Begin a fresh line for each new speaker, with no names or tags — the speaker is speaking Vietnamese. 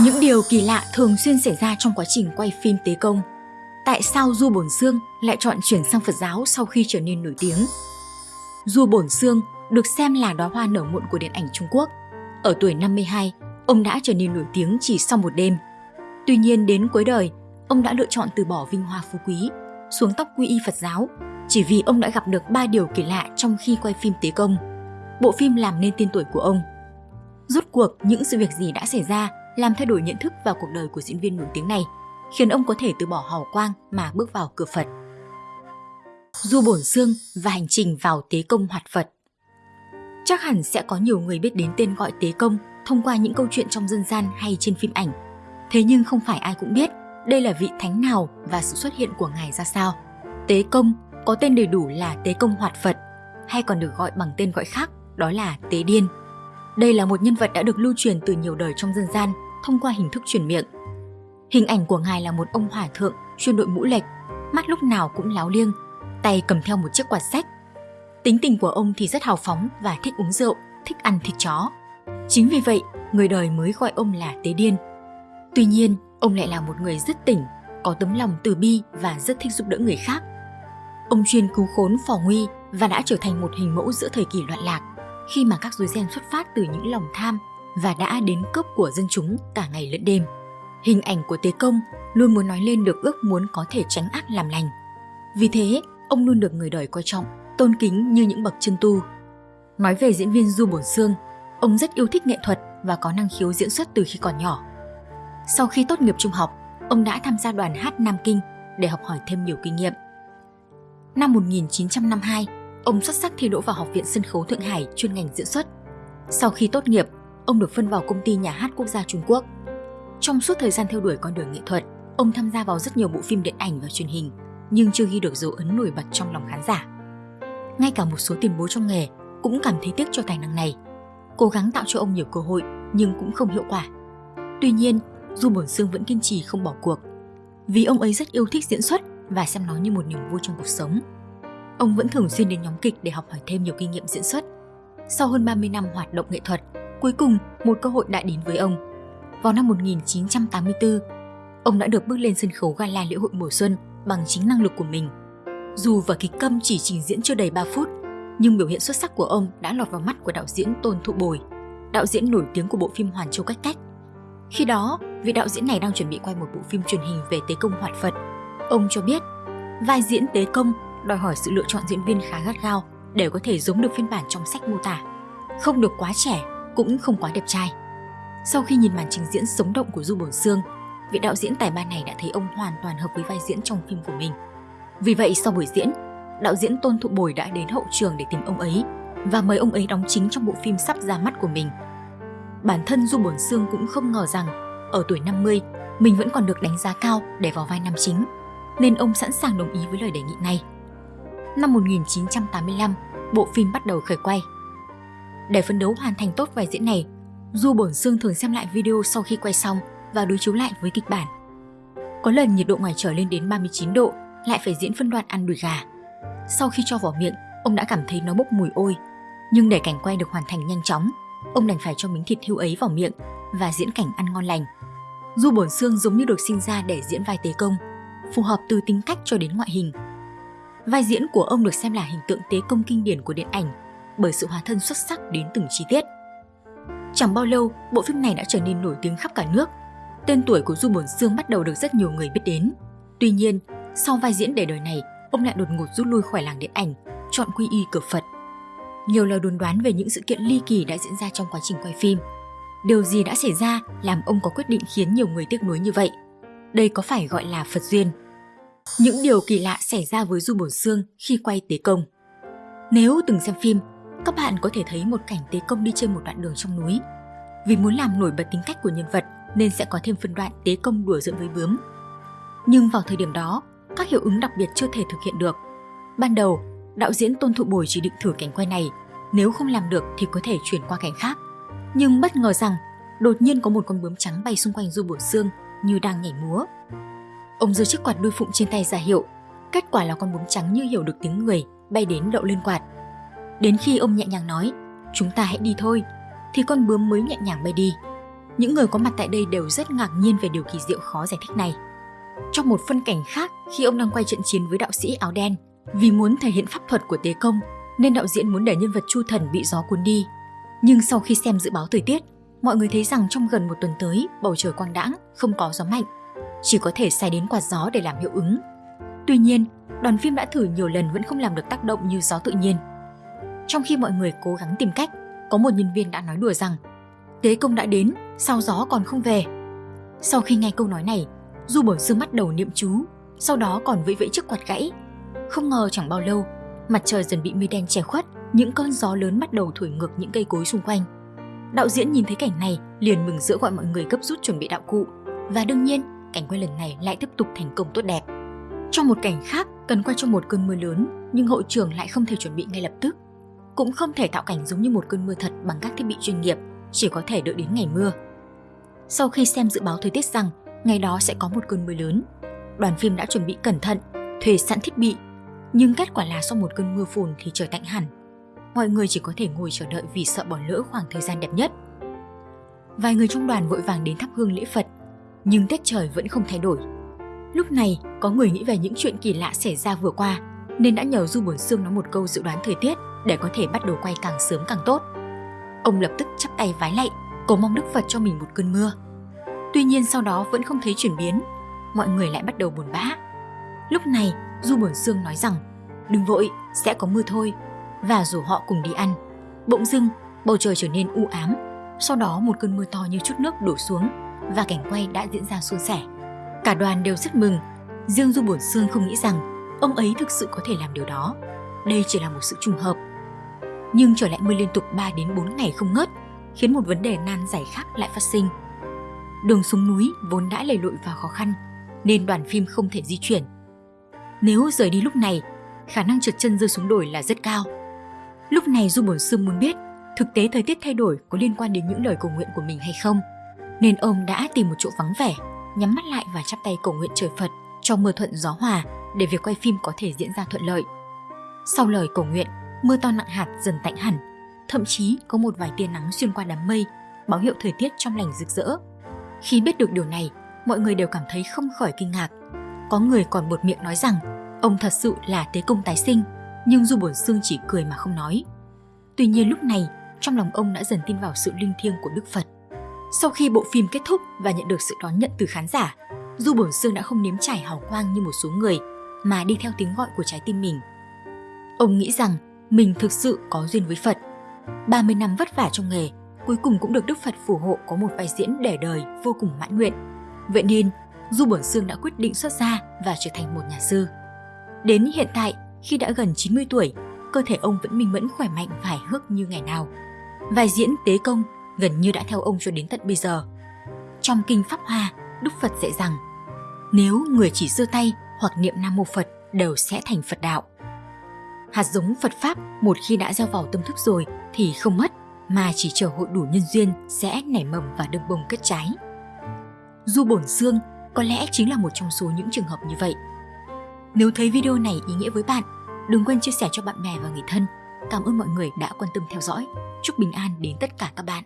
Những điều kỳ lạ thường xuyên xảy ra trong quá trình quay phim tế công. Tại sao Du Bổn Sương lại chọn chuyển sang Phật giáo sau khi trở nên nổi tiếng? Du Bổn Sương được xem là đóa hoa nở muộn của điện ảnh Trung Quốc. Ở tuổi 52, ông đã trở nên nổi tiếng chỉ sau một đêm. Tuy nhiên đến cuối đời, ông đã lựa chọn từ bỏ vinh hoa phú quý, xuống tóc quy y Phật giáo, chỉ vì ông đã gặp được ba điều kỳ lạ trong khi quay phim tế công. Bộ phim làm nên tên tuổi của ông. Rốt cuộc những sự việc gì đã xảy ra làm thay đổi nhận thức vào cuộc đời của diễn viên nổi tiếng này, khiến ông có thể từ bỏ hào quang mà bước vào cửa Phật. Du Bổn Xương và hành trình vào tế công hoạt Phật Chắc hẳn sẽ có nhiều người biết đến tên gọi tế công thông qua những câu chuyện trong dân gian hay trên phim ảnh. Thế nhưng không phải ai cũng biết đây là vị thánh nào và sự xuất hiện của ngài ra sao. Tế công có tên đầy đủ là Tế công hoạt Phật, hay còn được gọi bằng tên gọi khác đó là Tế Điên. Đây là một nhân vật đã được lưu truyền từ nhiều đời trong dân gian thông qua hình thức truyền miệng. Hình ảnh của ngài là một ông hòa thượng chuyên đội mũ lệch, mắt lúc nào cũng láo liêng, tay cầm theo một chiếc quạt sách. Tính tình của ông thì rất hào phóng và thích uống rượu, thích ăn thịt chó. Chính vì vậy, người đời mới gọi ông là Tế Điên. Tuy nhiên, ông lại là một người rất tỉnh, có tấm lòng từ bi và rất thích giúp đỡ người khác. Ông chuyên cứu khốn phò nguy và đã trở thành một hình mẫu giữa thời kỳ loạn lạc khi mà các rối ren xuất phát từ những lòng tham và đã đến cướp của dân chúng cả ngày lẫn đêm. Hình ảnh của Tế Công luôn muốn nói lên được ước muốn có thể tránh ác làm lành. Vì thế, ông luôn được người đời coi trọng, tôn kính như những bậc chân tu. Nói về diễn viên Du Bổn Sương, ông rất yêu thích nghệ thuật và có năng khiếu diễn xuất từ khi còn nhỏ. Sau khi tốt nghiệp trung học, ông đã tham gia đoàn hát Nam Kinh để học hỏi thêm nhiều kinh nghiệm. Năm 1952, ông xuất sắc thi đỗ vào Học viện Sân khấu Thượng Hải chuyên ngành diễn xuất. Sau khi tốt nghiệp, ông được phân vào công ty nhà hát quốc gia Trung Quốc. Trong suốt thời gian theo đuổi con đường nghệ thuật, ông tham gia vào rất nhiều bộ phim điện ảnh và truyền hình, nhưng chưa ghi được dấu ấn nổi bật trong lòng khán giả. Ngay cả một số tiền bối trong nghề cũng cảm thấy tiếc cho tài năng này, cố gắng tạo cho ông nhiều cơ hội nhưng cũng không hiệu quả. Tuy nhiên, Du Bổn Sương vẫn kiên trì không bỏ cuộc, vì ông ấy rất yêu thích diễn xuất và xem nó như một niềm vui trong cuộc sống. Ông vẫn thường xuyên đến nhóm kịch để học hỏi thêm nhiều kinh nghiệm diễn xuất. Sau hơn 30 năm hoạt động nghệ thuật, cuối cùng một cơ hội đã đến với ông. Vào năm 1984, ông đã được bước lên sân khấu gala lễ hội mùa xuân bằng chính năng lực của mình. Dù và kịch câm chỉ trình diễn chưa đầy 3 phút, nhưng biểu hiện xuất sắc của ông đã lọt vào mắt của đạo diễn Tôn Thụ Bồi, đạo diễn nổi tiếng của bộ phim Hoàn Châu Cách Cách. Khi đó, vị đạo diễn này đang chuẩn bị quay một bộ phim truyền hình về tế công hoạt Phật. Ông cho biết, vai diễn tế công đòi hỏi sự lựa chọn diễn viên khá gắt gao để có thể giống được phiên bản trong sách mô tả. Không được quá trẻ, cũng không quá đẹp trai. Sau khi nhìn màn trình diễn sống động của Du Bổn Sương, vị đạo diễn tài ba này đã thấy ông hoàn toàn hợp với vai diễn trong phim của mình. Vì vậy sau buổi diễn, đạo diễn Tôn Thụ Bồi đã đến hậu trường để tìm ông ấy và mời ông ấy đóng chính trong bộ phim sắp ra mắt của mình. Bản thân Du Bổn Sương cũng không ngờ rằng ở tuổi 50 mình vẫn còn được đánh giá cao để vào vai nam chính, nên ông sẵn sàng đồng ý với lời đề nghị này năm 1985, bộ phim bắt đầu khởi quay. Để phấn đấu hoàn thành tốt vai diễn này, Du Bổn Sương thường xem lại video sau khi quay xong và đối chiếu lại với kịch bản. Có lần nhiệt độ ngoài trời lên đến 39 độ, lại phải diễn phân đoạn ăn đùi gà. Sau khi cho vào miệng, ông đã cảm thấy nó bốc mùi ôi. Nhưng để cảnh quay được hoàn thành nhanh chóng, ông đành phải cho miếng thịt hưu ấy vào miệng và diễn cảnh ăn ngon lành. Du Bổn Sương giống như được sinh ra để diễn vai tế công, phù hợp từ tính cách cho đến ngoại hình vai diễn của ông được xem là hình tượng tế công kinh điển của điện ảnh bởi sự hóa thân xuất sắc đến từng chi tiết. Chẳng bao lâu, bộ phim này đã trở nên nổi tiếng khắp cả nước. Tên tuổi của Du Bổn Sương bắt đầu được rất nhiều người biết đến. Tuy nhiên, sau vai diễn để đời này, ông lại đột ngột rút lui khỏi làng điện ảnh, chọn quy y cửa Phật. Nhiều lời đồn đoán về những sự kiện ly kỳ đã diễn ra trong quá trình quay phim. Điều gì đã xảy ra làm ông có quyết định khiến nhiều người tiếc nuối như vậy? Đây có phải gọi là Phật duyên? Những điều kỳ lạ xảy ra với Du Bổn Sương khi quay Tế Công. Nếu từng xem phim, các bạn có thể thấy một cảnh Tế Công đi trên một đoạn đường trong núi. Vì muốn làm nổi bật tính cách của nhân vật nên sẽ có thêm phân đoạn Tế Công đùa giỡn với bướm. Nhưng vào thời điểm đó, các hiệu ứng đặc biệt chưa thể thực hiện được. Ban đầu, đạo diễn Tôn Thụ Bồi chỉ định thử cảnh quay này, nếu không làm được thì có thể chuyển qua cảnh khác. Nhưng bất ngờ rằng, đột nhiên có một con bướm trắng bay xung quanh Du bổ Sương như đang nhảy múa. Ông giơ chiếc quạt đuôi phụng trên tay ra hiệu. Kết quả là con bướm trắng như hiểu được tiếng người, bay đến đậu lên quạt. Đến khi ông nhẹ nhàng nói, chúng ta hãy đi thôi, thì con bướm mới nhẹ nhàng bay đi. Những người có mặt tại đây đều rất ngạc nhiên về điều kỳ diệu khó giải thích này. Trong một phân cảnh khác, khi ông đang quay trận chiến với đạo sĩ áo đen, vì muốn thể hiện pháp thuật của tế công, nên đạo diễn muốn để nhân vật Chu Thần bị gió cuốn đi. Nhưng sau khi xem dự báo thời tiết, mọi người thấy rằng trong gần một tuần tới, bầu trời quang đãng, không có gió mạnh, chỉ có thể xài đến quạt gió để làm hiệu ứng. Tuy nhiên, đoàn phim đã thử nhiều lần vẫn không làm được tác động như gió tự nhiên. Trong khi mọi người cố gắng tìm cách, có một nhân viên đã nói đùa rằng Tế công đã đến, sao gió còn không về? Sau khi nghe câu nói này, Du Bổn Sương mắt đầu niệm chú, sau đó còn vẫy vẫy chiếc quạt gãy. Không ngờ chẳng bao lâu, mặt trời dần bị mây đen che khuất, những cơn gió lớn bắt đầu thổi ngược những cây cối xung quanh. Đạo diễn nhìn thấy cảnh này liền mừng rỡ gọi mọi người gấp rút chuẩn bị đạo cụ và đương nhiên cảnh quay lần này lại tiếp tục thành công tốt đẹp. Trong một cảnh khác cần quay trong một cơn mưa lớn nhưng hội trưởng lại không thể chuẩn bị ngay lập tức. Cũng không thể tạo cảnh giống như một cơn mưa thật bằng các thiết bị chuyên nghiệp, chỉ có thể đợi đến ngày mưa. Sau khi xem dự báo thời tiết rằng ngày đó sẽ có một cơn mưa lớn, đoàn phim đã chuẩn bị cẩn thận, thuê sẵn thiết bị, nhưng kết quả là sau một cơn mưa phùn thì trời tạnh hẳn. Mọi người chỉ có thể ngồi chờ đợi vì sợ bỏ lỡ khoảng thời gian đẹp nhất. Vài người trong đoàn vội vàng đến thắp hương lễ Phật, nhưng tiết trời vẫn không thay đổi. Lúc này, có người nghĩ về những chuyện kỳ lạ xảy ra vừa qua, nên đã nhờ Du Bổn Sương nói một câu dự đoán thời tiết để có thể bắt đầu quay càng sớm càng tốt. Ông lập tức chắp tay vái lạy, cầu mong Đức Phật cho mình một cơn mưa. Tuy nhiên sau đó vẫn không thấy chuyển biến, mọi người lại bắt đầu buồn bã. Lúc này, Du Bổn Sương nói rằng, đừng vội, sẽ có mưa thôi, và rủ họ cùng đi ăn. Bỗng dưng, bầu trời trở nên u ám, sau đó một cơn mưa to như chút nước đổ xuống và cảnh quay đã diễn ra suôn sẻ. Cả đoàn đều rất mừng, riêng Du Bổn Sương không nghĩ rằng ông ấy thực sự có thể làm điều đó. Đây chỉ là một sự trùng hợp. Nhưng trở lại mưa liên tục 3 đến 4 ngày không ngớt, khiến một vấn đề nan giải khác lại phát sinh. Đường xuống núi vốn đã lầy lội và khó khăn, nên đoàn phim không thể di chuyển. Nếu rời đi lúc này, khả năng trượt chân rơi xuống đồi là rất cao. Lúc này Du Bổn sư muốn biết thực tế thời tiết thay đổi có liên quan đến những lời cầu nguyện của mình hay không, nên ông đã tìm một chỗ vắng vẻ, nhắm mắt lại và chắp tay cầu nguyện trời Phật cho mưa thuận gió hòa để việc quay phim có thể diễn ra thuận lợi. Sau lời cầu nguyện, mưa to nặng hạt dần tạnh hẳn, thậm chí có một vài tia nắng xuyên qua đám mây, báo hiệu thời tiết trong lành rực rỡ. Khi biết được điều này, mọi người đều cảm thấy không khỏi kinh ngạc. Có người còn buột miệng nói rằng ông thật sự là tế công tái sinh, nhưng Du Bổn Xương chỉ cười mà không nói. Tuy nhiên lúc này, trong lòng ông đã dần tin vào sự linh thiêng của Đức Phật. Sau khi bộ phim kết thúc và nhận được sự đón nhận từ khán giả, Du Bổn Xương đã không nếm trải hào quang như một số người, mà đi theo tiếng gọi của trái tim mình. Ông nghĩ rằng mình thực sự có duyên với Phật. 30 năm vất vả trong nghề, cuối cùng cũng được Đức Phật phù hộ có một vai diễn để đời vô cùng mãn nguyện. Vậy nên, Du Bổn Xương đã quyết định xuất gia và trở thành một nhà sư. Đến hiện tại, khi đã gần 90 tuổi, cơ thể ông vẫn minh mẫn khỏe mạnh và hài hước như ngày nào. Vai diễn tế công gần như đã theo ông cho đến tận bây giờ. Trong kinh Pháp Hoa, Đức Phật dạy rằng nếu người chỉ giơ tay hoặc niệm Nam Mô Phật đều sẽ thành Phật đạo. Hạt giống Phật Pháp một khi đã gieo vào tâm thức rồi thì không mất, mà chỉ chờ hội đủ nhân duyên sẽ nảy mầm và được bông kết trái. Du Bổn Xương có lẽ chính là một trong số những trường hợp như vậy. Nếu thấy video này ý nghĩa với bạn, đừng quên chia sẻ cho bạn bè và người thân. Cảm ơn mọi người đã quan tâm theo dõi. Chúc bình an đến tất cả các bạn.